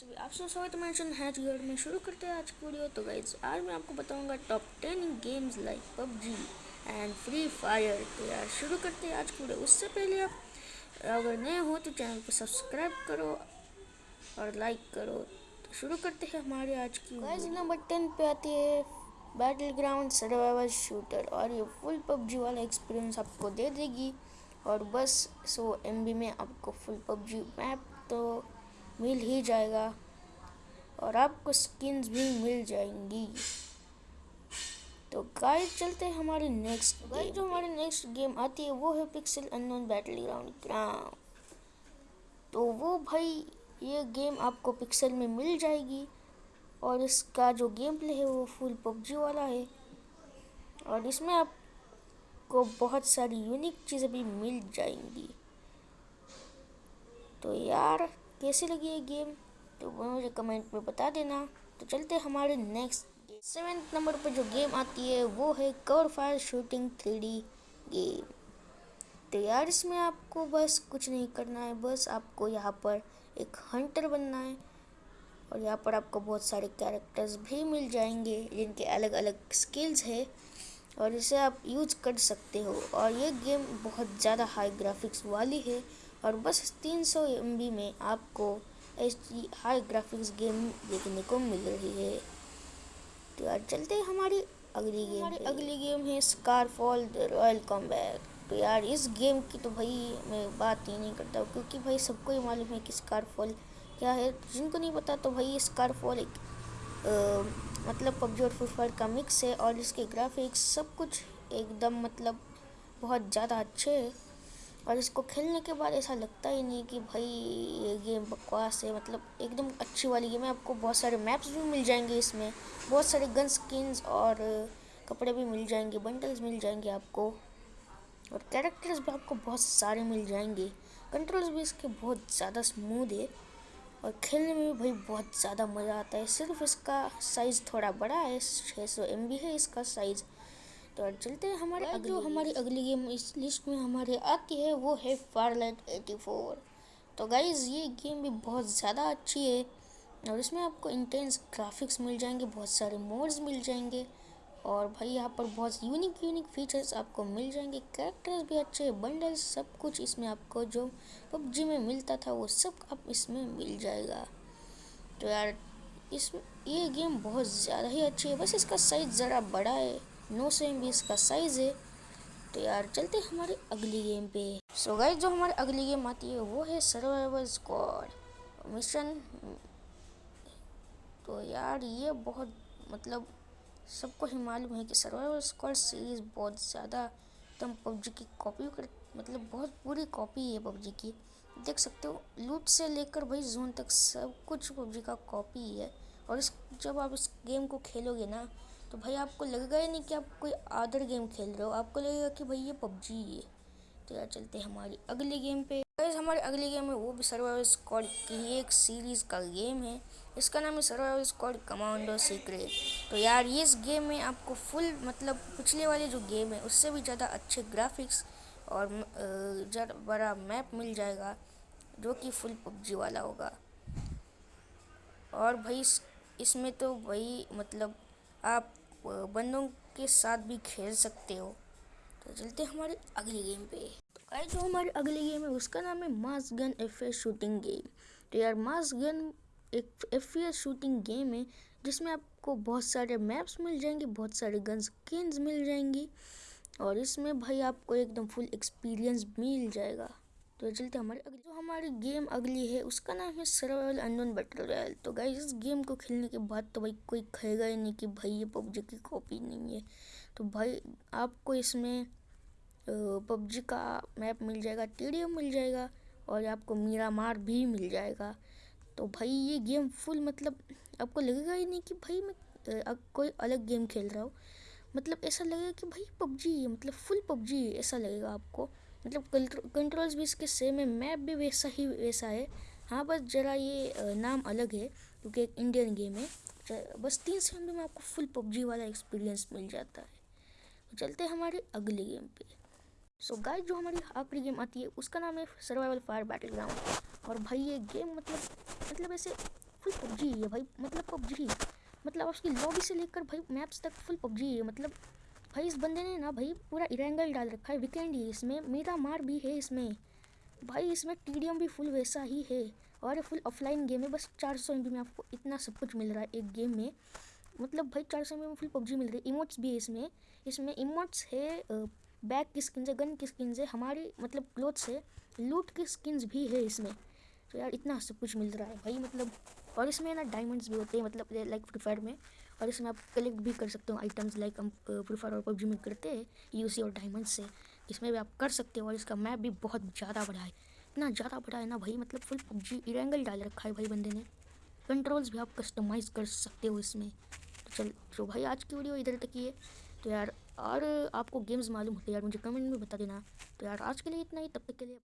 सभी आप सब स्वागत है मेंशन है यूर में शुरू करते हैं आज की वीडियो। तो गाइज़ आज मैं आपको बताऊँगा top ten games like PUBG and free fire तो यार, शुरू करते हैं आज की वीडियो। उससे पहले आप अगर नए हो तो चैनल को सब्सक्राइब करो और लाइक करो। तो शुरू करते हैं हमारे आज की गाइज़ नंबर टेन पे आती है बैटल ग्राउंड सर्वाइवल शूटर और ये फुल पबजी वाला एक्सपीरियंस आपको दे देगी। और बस सो एम में आपको फुल पबजी मैप तो मिल ही जाएगा। और आपको स्किन्स भी मिल जाएँगी। तो गाइस चलते हैं हमारे नेक्स्ट गाइस जो हमारे नेक्स्ट गेम आती है वो है पिक्सल अननोन बैटल ग्राउंड ग्राम तो वो भाई ये गेम आपको पिक्सल में मिल जाएगी। और इसका जो गेम प्ले है वो फुल पबजी वाला है। और इसमें आपको बहुत सारी यूनिक चीज़ें भी मिल जाएँगी। तो यार कैसी लगी ये गेम तो वो मुझे कमेंट में बता देना। तो चलते हमारे नेक्स्ट सेवेंथ नंबर पर जो गेम आती है, वो है cover fire shooting three game तो यार, इसमें आपको बस कुछ नहीं करना है, बस आपको यहाँ पर एक हंटर बनना है। और यहाँ पर आपको बहुत सारे कैरेक्टर्स भी मिल जाएँगे, जिनके अलग अलग स्किल्स है, और इसे आप यूज़ कर सकते हो। और ये गेम बहुत ज़्यादा हाई ग्राफिक्स वाली है और बस तीन सौ एम बी में आपको H D high graphics game देखने को मिल रही है। तो यार चलते हैं हमारी अगली गेम हमारी अगली गेम है scar fall the royal combat तो यार इस गेम की तो भाई मैं बात ही नहीं करता क्योंकि भाई सबको ही मालूम है कि स्कार फॉल क्या है। जिनको नहीं पता तो भाई स्कार फॉल एक आ, मतलब पबजी और फ्री फायर का मिक्स है और इसके ग्राफिक्स सब कुछ एकदम मतलब बहुत ज़्यादा अच्छे है। और इसको खेलने के बाद ऐसा लगता ही नहीं कि भाई ये गेम बकवास है। मतलब एकदम अच्छी वाली गेम है। आपको बहुत सारे मैप्स भी मिल जाएँगे इसमें। बहुत सारे गन स्किन्स और कपड़े भी मिल जाएँगे। बंडल्स मिल जाएँगे आपको। और कैरेक्टर्स भी आपको बहुत सारे मिल जाएँगे। कंट्रोल्स भी इसके बहुत ज़्यादा स्मूथ है। और खेलने में भी भाई बहुत ज़्यादा मज़ा आता है। सिर्फ़ इसका साइज़ थोड़ा बड़ा है। छः सौ है इसका साइज़ तो चलते हैं हमारे अगली जो हमारी अगली गेम इस लिस्ट में हमारे आती है वो है फारलाइट एटी फोर तो गाइज़ ये गेम भी बहुत ज़्यादा अच्छी है और इसमें आपको इंटेंस ग्राफिक्स मिल जाएँगे बहुत सारे मोड्स मिल जाएँगे और भाई यहाँ पर बहुत यूनिक यूनिक फीचर्स आपको मिल जाएँगे। कैरेक्टर्स भी अच्छे हैं बंडल्स सब कुछ इसमें आपको जो पबजी में मिलता था वो सब आप इसमें मिल जाएगा। तो यार इस ये गेम बहुत ज़्यादा ही अच्छी है। बस इसका साइज़ ज़रा बड़ा है। नौ सौ एम का साइज़ है। तो यार चलते हमारे अगली गेम पे। सो गाइस जो हमारी अगली गेम आती है, वो है सर्वाइवल स्क्वाड मिशन तो यार ये बहुत मतलब सबको ही मालूम है कि सर्वाइवल स्क्वाड सीरीज़ बहुत ज़्यादा, एकदम पबजी की कॉपी कर मतलब बहुत पूरी कॉपी है पबजी की। देख सकते हो लूट से लेकर भाई जोन तक सब कुछ पबजी का कॉपी है। और इस, जब आप इस गेम को खेलोगे ना तो भाई आपको लगेगा ही नहीं कि आप कोई अदर गेम खेल रहे हो। आपको लगेगा कि भाई ये पबजी है तो यार चलते हैं हमारी अगली गेम पे। गाइस हमारी अगली गेम है, वो भी सर्वाइवल स्क्वाड की एक सीरीज़ का गेम है। इसका नाम है सर्वाइवल स्क्वाड कमांडो सीक्रेट तो यार ये इस गेम में आपको फुल मतलब पिछले वाले जो गेम है, उससे भी ज़्यादा अच्छे ग्राफिक्स और बड़ा मैप मिल जाएगा, जो कि फुल पबजी वाला होगा। और भाई इसमें तो भाई मतलब आप बंदों के साथ भी खेल सकते हो। तो चलते हमारे अगली गेम पे। तो गाइस जो हमारी अगली गेम है, उसका नाम है mass gun F shooting game तो यार मास गन एक एफ़ शूटिंग गेम है, जिसमें आपको बहुत सारे मैप्स मिल जाएँगे, बहुत सारे गन स्किन्स मिल जाएँगी, और इसमें भाई आपको एकदम फुल एक्सपीरियंस मिल जाएगा। तो चलते हमारे जो हमारी गेम अगली है, उसका नाम है सर्वाइवल अनोन बैटल रॉयल। तो गाइस इस गेम को खेलने के बाद तो भाई कोई कहेगा ही नहीं कि भाई ये पबजी की कॉपी नहीं है। तो भाई, आपको इसमें पबजी का मैप मिल जाएगा टीडीएम मिल जाएगा और आपको मीरा मार भी मिल जाएगा। तो भाई, ये गेम फुल मतलब आपको लगेगा ही नहीं कि भाई मैं कोई अलग गेम खेल रहा हूँ। मतलब ऐसा लगेगा कि भाई पबजी है मतलब फुल पबजी है, ऐसा लगेगा आपको। मतलब कंट्रोल्स भी इसके सेम है मैप भी वैसा ही वैसा है। हाँ बस ज़रा ये नाम अलग है क्योंकि एक इंडियन गेम है। बस तीन सेकंड में आपको फुल पबजी वाला एक्सपीरियंस मिल जाता है। तो चलते हैं हमारे अगले गेम पे। सो so, गाइस जो हमारी आखिरी गेम आती है उसका नाम है सर्वाइवल फायर बैटल ग्राउंड और भाई ये गेम मतलब मतलब ऐसे फुल पबजी है भाई मतलब पबजी मतलब उसकी लॉबी से लेकर भाई मैप्स तक फुल पबजी है मतलब भाई इस बंदे ने ना भाई पूरा इरेंगल डाल रखा है वीकेंड ही इसमें मेरा मार भी है इसमें। भाई इसमें टीडीएम भी फुल वैसा ही है, और ये फुल ऑफलाइन गेम है, बस चार सौ में आपको इतना सब कुछ मिल रहा है एक गेम में। मतलब भाई चार सौ में फुल पबजी मिल रही है इमोट्स भी है इसमें। इसमें इमोट्स है बैग की स्किन है गन की स्किन है, हमारी मतलब क्लोथ्स है लूट की स्किन्स भी है इसमें। तो यार इतना सब कुछ मिल रहा है भाई मतलब और इसमें ना डायमंड्स भी होते हैं मतलब लाइक फ्री फायर में। और इसमें आप कलेक्ट भी कर सकते हो आइटम्स लाइक हम फायर और पबजी में करते हैं यूसी और डायमंड से। इसमें भी आप कर सकते हो और इसका मैप भी बहुत ज़्यादा बड़ा है। इतना ज़्यादा बड़ा है ना भाई मतलब फुल पबजी इरेंगल डाल रखा है भाई बंदे ने। कंट्रोल्स भी आप कस्टमाइज़ कर सकते हो इसमें। तो चल तो भाई आज की वीडियो इधर तक ही है। तो यार, और आपको गेम्स मालूम होते यार, मुझे कमेंट में बता देना। तो यार, आज के लिए इतना ही, तब तक के लिए